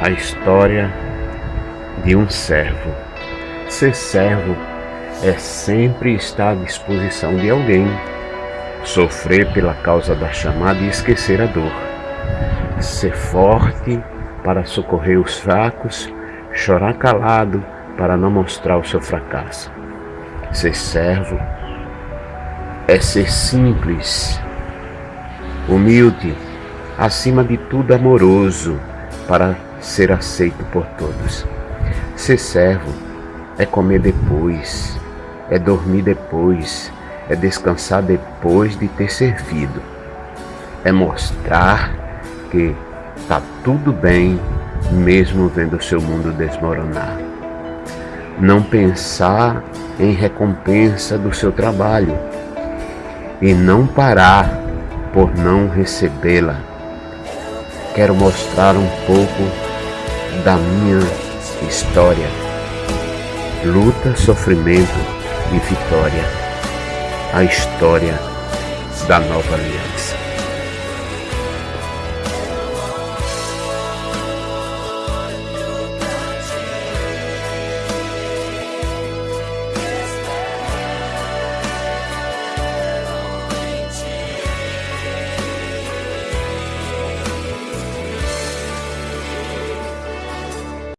a história de um servo. Ser servo é sempre estar à disposição de alguém, sofrer pela causa da chamada e esquecer a dor, ser forte para socorrer os fracos, chorar calado para não mostrar o seu fracasso. Ser servo é ser simples, humilde, acima de tudo amoroso, para ser aceito por todos. Ser servo é comer depois, é dormir depois, é descansar depois de ter servido. É mostrar que está tudo bem, mesmo vendo o seu mundo desmoronar. Não pensar em recompensa do seu trabalho e não parar por não recebê-la. Quero mostrar um pouco da minha história. Luta, sofrimento e vitória. A história da nova aliança.